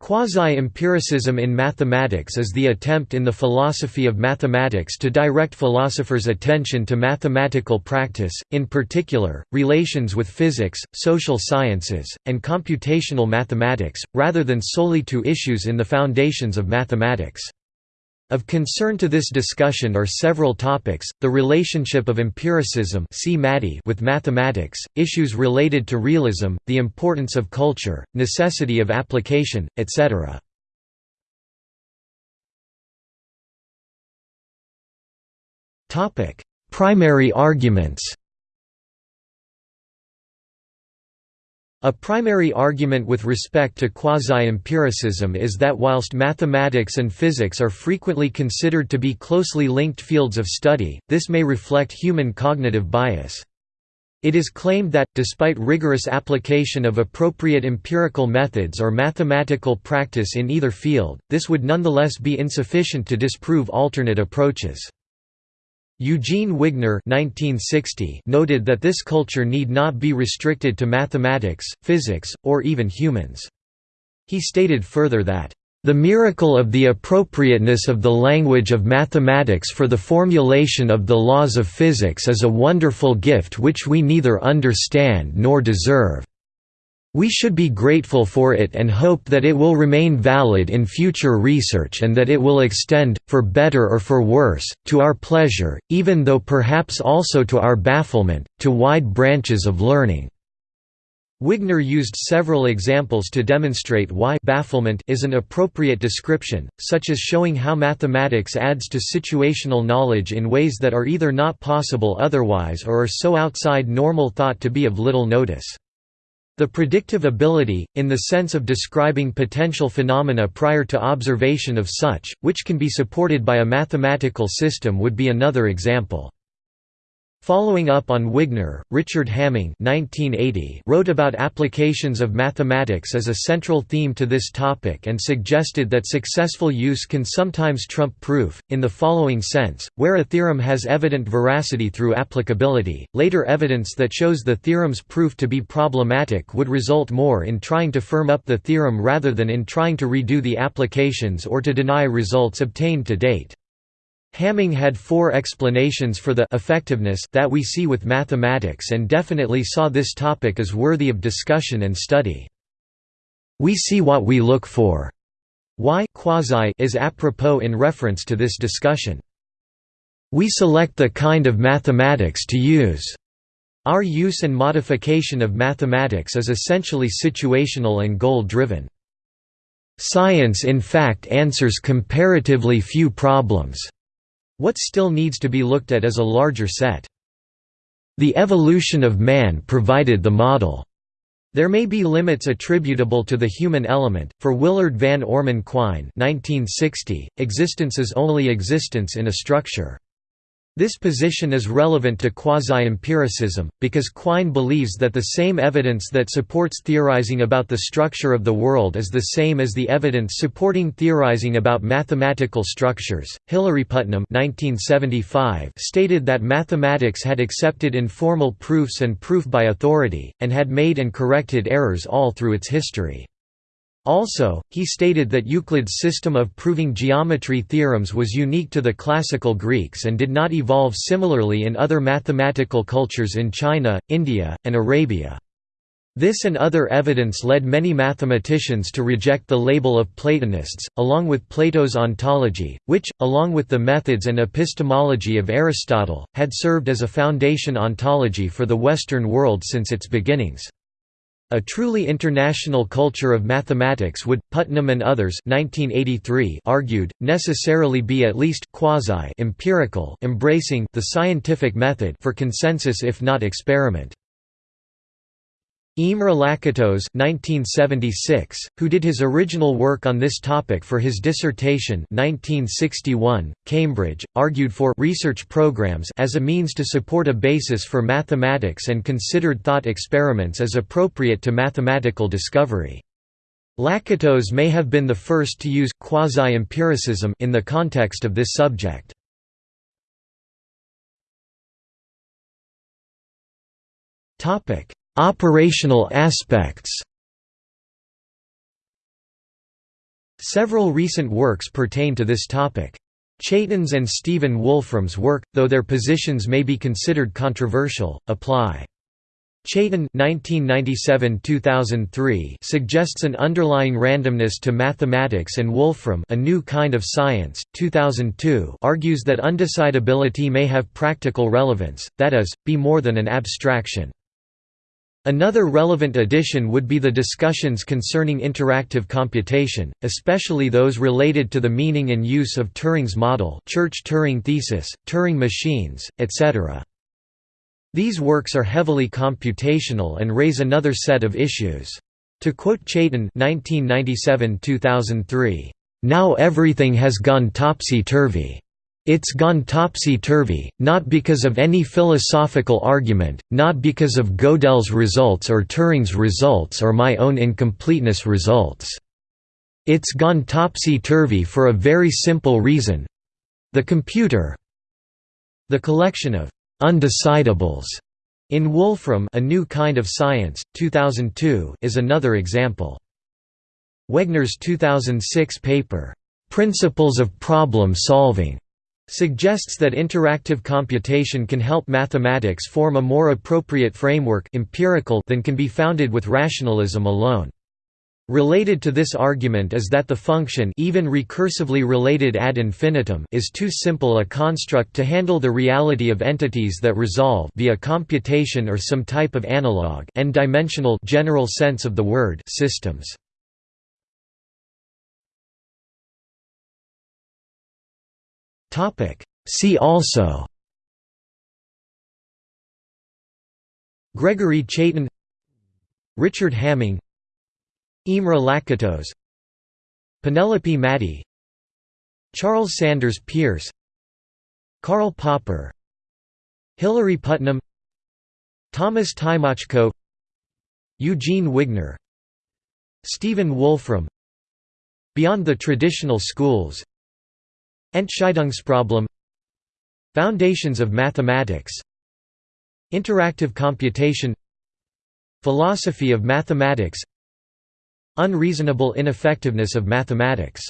Quasi-empiricism in mathematics is the attempt in the philosophy of mathematics to direct philosophers' attention to mathematical practice, in particular, relations with physics, social sciences, and computational mathematics, rather than solely to issues in the foundations of mathematics. Of concern to this discussion are several topics, the relationship of empiricism with mathematics, issues related to realism, the importance of culture, necessity of application, etc. Primary arguments A primary argument with respect to quasi-empiricism is that whilst mathematics and physics are frequently considered to be closely linked fields of study, this may reflect human cognitive bias. It is claimed that, despite rigorous application of appropriate empirical methods or mathematical practice in either field, this would nonetheless be insufficient to disprove alternate approaches. Eugene Wigner noted that this culture need not be restricted to mathematics, physics, or even humans. He stated further that, "...the miracle of the appropriateness of the language of mathematics for the formulation of the laws of physics is a wonderful gift which we neither understand nor deserve." We should be grateful for it and hope that it will remain valid in future research and that it will extend, for better or for worse, to our pleasure, even though perhaps also to our bafflement, to wide branches of learning." Wigner used several examples to demonstrate why bafflement is an appropriate description, such as showing how mathematics adds to situational knowledge in ways that are either not possible otherwise or are so outside normal thought to be of little notice. The predictive ability, in the sense of describing potential phenomena prior to observation of such, which can be supported by a mathematical system would be another example. Following up on Wigner, Richard Hamming 1980 wrote about applications of mathematics as a central theme to this topic and suggested that successful use can sometimes trump proof, in the following sense, where a theorem has evident veracity through applicability, later evidence that shows the theorem's proof to be problematic would result more in trying to firm up the theorem rather than in trying to redo the applications or to deny results obtained to date. Hamming had four explanations for the effectiveness that we see with mathematics and definitely saw this topic as worthy of discussion and study. We see what we look for. Why quasi is apropos in reference to this discussion. We select the kind of mathematics to use. Our use and modification of mathematics is essentially situational and goal-driven. Science in fact answers comparatively few problems. What still needs to be looked at is a larger set. The evolution of man provided the model. There may be limits attributable to the human element. For Willard Van Orman Quine, 1960, existence is only existence in a structure. This position is relevant to quasi-empiricism, because Quine believes that the same evidence that supports theorizing about the structure of the world is the same as the evidence supporting theorizing about mathematical structures. Hilary Putnam (1975) stated that mathematics had accepted informal proofs and proof by authority, and had made and corrected errors all through its history. Also, he stated that Euclid's system of proving geometry theorems was unique to the classical Greeks and did not evolve similarly in other mathematical cultures in China, India, and Arabia. This and other evidence led many mathematicians to reject the label of Platonists, along with Plato's ontology, which, along with the methods and epistemology of Aristotle, had served as a foundation ontology for the Western world since its beginnings. A truly international culture of mathematics would, Putnam and others 1983 argued, necessarily be at least quasi-empirical embracing the scientific method for consensus if not experiment. Imre Lakatos 1976, who did his original work on this topic for his dissertation 1961, Cambridge, argued for research programs as a means to support a basis for mathematics and considered thought experiments as appropriate to mathematical discovery. Lakatos may have been the first to use quasi-empiricism in the context of this subject. Topic: Operational aspects Several recent works pertain to this topic. Chaitin's and Stephen Wolfram's work, though their positions may be considered controversial, apply. Chaitin (1997–2003) suggests an underlying randomness to mathematics, and Wolfram, a new kind of science, 2002, argues that undecidability may have practical relevance, that is, be more than an abstraction. Another relevant addition would be the discussions concerning interactive computation, especially those related to the meaning and use of Turing's model Church-Turing thesis, Turing machines, etc. These works are heavily computational and raise another set of issues. To quote Chaitin 1997–2003, "...now everything has gone topsy-turvy. It's gone topsy-turvy, not because of any philosophical argument, not because of Gödel's results or Turing's results or my own incompleteness results. It's gone topsy-turvy for a very simple reason—the computer. The collection of Undecidables in Wolfram A New Kind of Science, 2002 is another example. Wegner's 2006 paper, "'Principles of Problem Solving' suggests that interactive computation can help mathematics form a more appropriate framework empirical than can be founded with rationalism alone. Related to this argument is that the function even recursively related ad infinitum is too simple a construct to handle the reality of entities that resolve via computation or some type of analog n-dimensional general sense of the word systems. See also Gregory Chaitin Richard Hamming Imre Lakatos Penelope Maddy Charles Sanders Peirce Karl Popper Hilary Putnam Thomas Tymoczko Eugene Wigner Stephen Wolfram Beyond the Traditional Schools Entscheidungsproblem Foundations of Mathematics Interactive Computation Philosophy of Mathematics Unreasonable ineffectiveness of mathematics